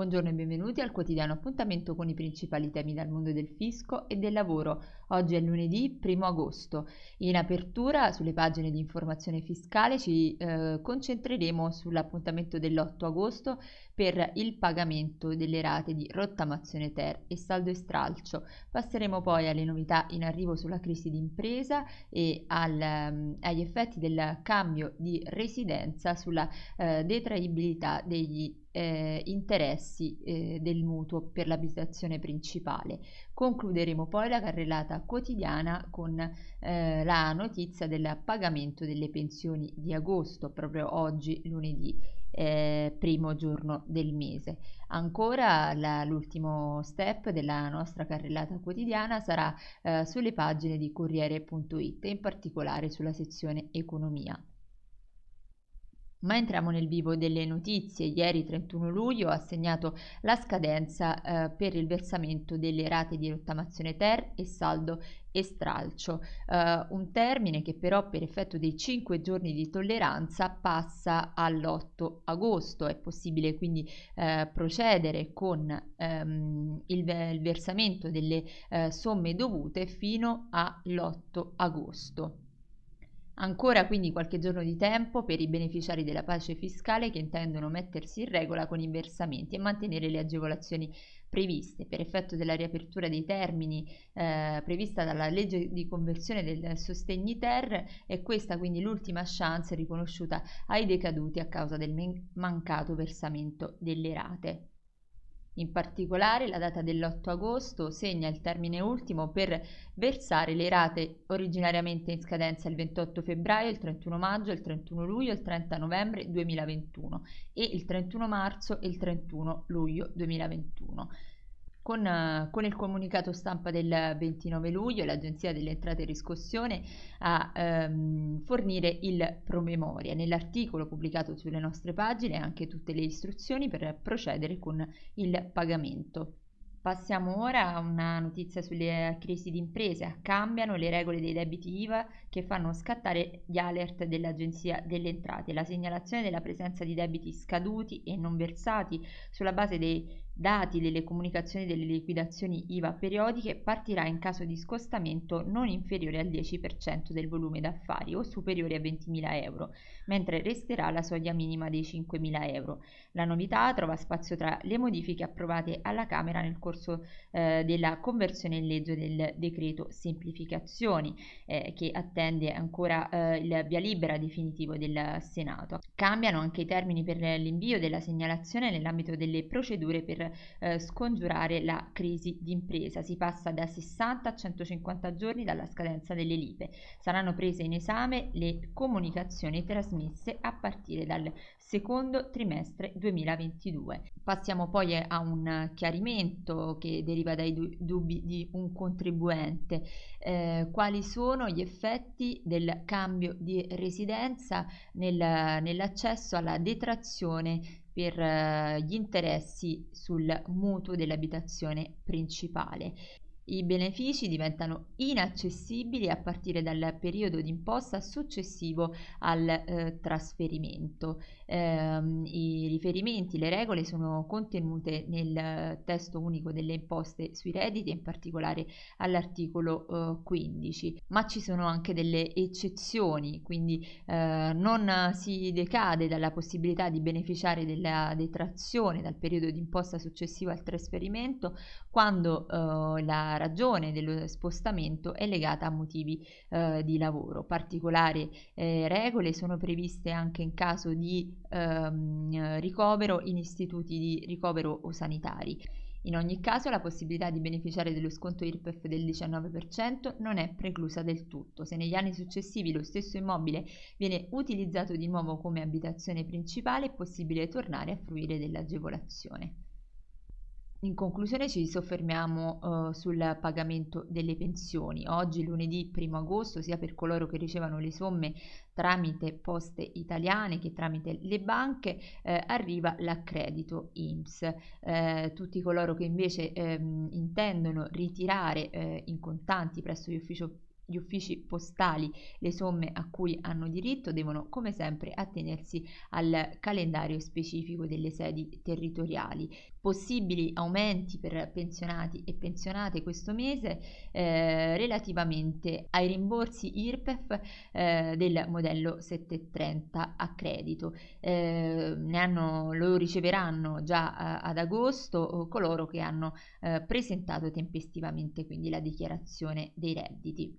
Buongiorno e benvenuti al quotidiano appuntamento con i principali temi dal mondo del fisco e del lavoro. Oggi è lunedì 1 agosto. In apertura sulle pagine di informazione fiscale ci eh, concentreremo sull'appuntamento dell'8 agosto per il pagamento delle rate di rottamazione ter e saldo e stralcio. Passeremo poi alle novità in arrivo sulla crisi d'impresa e al, um, agli effetti del cambio di residenza sulla uh, detraibilità degli eh, interessi eh, del mutuo per l'abitazione principale. Concluderemo poi la carrellata quotidiana con eh, la notizia del pagamento delle pensioni di agosto, proprio oggi lunedì. Eh, primo giorno del mese. Ancora la, l'ultimo step della nostra carrellata quotidiana sarà eh, sulle pagine di Corriere.it, in particolare sulla sezione economia. Ma entriamo nel vivo delle notizie. Ieri 31 luglio ha segnato la scadenza eh, per il versamento delle rate di rottamazione ter e saldo e stralcio, eh, un termine che però per effetto dei 5 giorni di tolleranza passa all'8 agosto. È possibile quindi eh, procedere con ehm, il, il, versamento delle eh, somme dovute fino all'8 agosto. Ancora quindi qualche giorno di tempo per i beneficiari della pace fiscale che intendono mettersi in regola con i versamenti e mantenere le agevolazioni previste per effetto della riapertura dei termini eh, prevista dalla legge di conversione del sostegni ter e questa quindi l'ultima chance riconosciuta ai decaduti a causa del mancato versamento delle rate. In particolare la data dell'8 agosto segna il termine ultimo per versare le rate originariamente in scadenza il 28 febbraio, il 31 maggio, il 31 luglio, il 30 novembre 2021 e il 31 marzo e il 31 luglio 2021. Con, con, il comunicato stampa del 29 luglio l'Agenzia delle Entrate e Riscossione a ehm, fornire il promemoria. Nell'articolo pubblicato sulle nostre pagine anche tutte le istruzioni per procedere con il pagamento. Passiamo ora a una notizia sulle crisi di imprese. Cambiano le regole dei debiti IVA che fanno scattare gli alert dell'Agenzia delle Entrate. La segnalazione della presenza di debiti scaduti e non versati sulla base dei dati delle comunicazioni delle liquidazioni IVA periodiche partirà in caso di scostamento non inferiore al 10% del volume d'affari o superiore a 20.000 euro, mentre resterà la soglia minima dei 5.000 euro. La novità trova spazio tra le modifiche approvate alla Camera nel corso eh, della conversione in legge del decreto semplificazioni eh, che attende ancora eh, il via libera definitivo del Senato. Cambiano anche i termini per l'invio della segnalazione nell'ambito delle procedure per eh, scongiurare la crisi d'impresa. Si passa da 60 a 150 giorni dalla scadenza delle lipe. Saranno prese in esame le comunicazioni trasmesse a partire dal secondo trimestre 2022. Passiamo poi a un chiarimento che deriva dai dubbi di un contribuente. Eh, quali sono gli effetti del cambio di residenza nel, nell'accesso alla detrazione per eh, gli interessi sul mutuo dell'abitazione principale. I benefici diventano inaccessibili a partire dal periodo d'imposta successivo al eh, trasferimento. Eh, I riferimenti, le regole sono contenute nel testo unico delle imposte sui redditi, in particolare all'articolo eh, 15, ma ci sono anche delle eccezioni, quindi eh, non si decade dalla possibilità di beneficiare della detrazione dal periodo d'imposta successivo al trasferimento quando eh, la ragione dello spostamento è legata a motivi eh, di lavoro. Particolari eh, regole sono previste anche in caso di ehm, ricovero in istituti di ricovero o sanitari. In ogni caso la possibilità di beneficiare dello sconto IRPEF del 19% non è preclusa del tutto. Se negli anni successivi lo stesso immobile viene utilizzato di nuovo come abitazione principale è possibile tornare a fruire dell'agevolazione. In conclusione ci soffermiamo uh, sul pagamento delle pensioni. Oggi lunedì 1 agosto sia per coloro che ricevono le somme tramite poste italiane che tramite le banche eh, arriva l'accredito IMSS. Eh, tutti coloro che invece ehm, intendono ritirare eh, in contanti presso gli uffici gli uffici postali le somme a cui hanno diritto devono come sempre attenersi al calendario specifico delle sedi territoriali. Possibili aumenti per pensionati e pensionate questo mese eh, relativamente ai rimborsi IRPEF eh, del modello 730 a credito. Eh, hanno, lo riceveranno già a, ad agosto coloro che hanno eh, presentato tempestivamente quindi la dichiarazione dei redditi.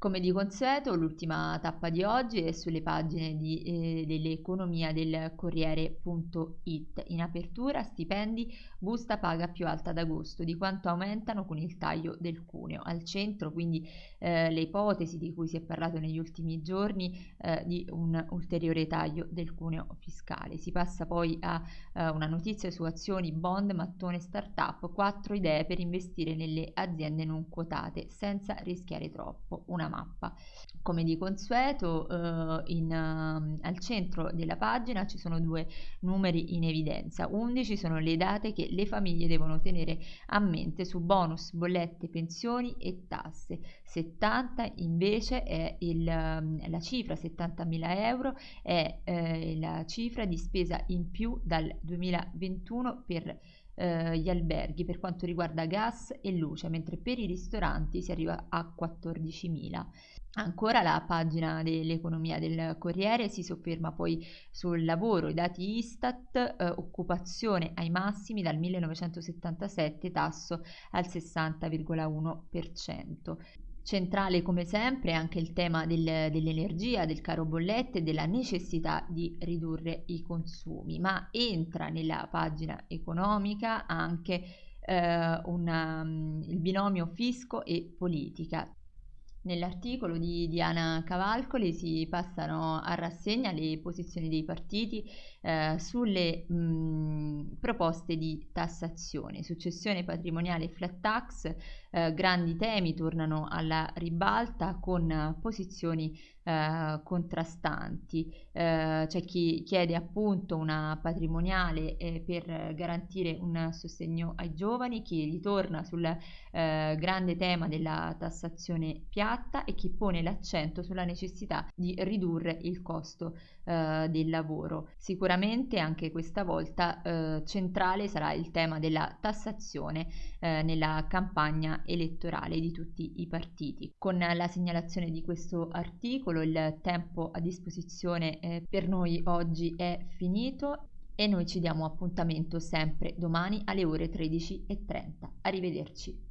Come di consueto, l'ultima tappa di oggi è sulle pagine di, eh, dell'economia del Corriere.it. In apertura, stipendi, busta paga più alta d'agosto, di quanto aumentano con il taglio del cuneo. Al centro, quindi, eh, le ipotesi di cui si è parlato negli ultimi giorni eh, di un ulteriore taglio del cuneo fiscale. Si passa poi a eh, una notizia su azioni, bond, mattone, startup, quattro idee per investire nelle aziende non quotate senza rischiare troppo. Una mappa. Come di consueto, eh, in, uh, al centro della pagina ci sono due numeri in evidenza. 11 sono le date che le famiglie devono tenere a mente su bonus, bollette, pensioni e tasse. 70 invece è il, la cifra, 70.000 euro, è eh, la cifra di spesa in più dal 2021 per eh, gli alberghi per quanto riguarda gas e luce, mentre per i ristoranti si arriva a 14.000. Ancora la pagina dell'economia del Corriere si sofferma poi sul lavoro, i dati Istat, eh, occupazione ai massimi dal 1977, tasso al 60,1%. Centrale come sempre anche il tema del, dell'energia, del caro bollette e della necessità di ridurre i consumi, ma entra nella pagina economica anche eh, una, il binomio fisco e politica. Nell'articolo di Diana Cavalcoli si passano a rassegna le posizioni dei partiti eh, sulle mh, proposte di tassazione, successione patrimoniale e flat tax, eh, grandi temi tornano alla ribalta con posizioni eh, contrastanti. Eh, c'è chi chiede appunto una patrimoniale eh, per garantire un sostegno ai giovani, chi ritorna sul grande tema della tassazione piatta e chi pone l'accento sulla necessità di ridurre il costo del lavoro. Sicuramente anche questa volta eh, centrale sarà il tema della tassazione eh, nella campagna elettorale di tutti i partiti. Con la segnalazione di questo articolo il tempo a disposizione eh, per noi oggi è finito e noi ci diamo appuntamento sempre domani alle ore 13.30. Arrivederci.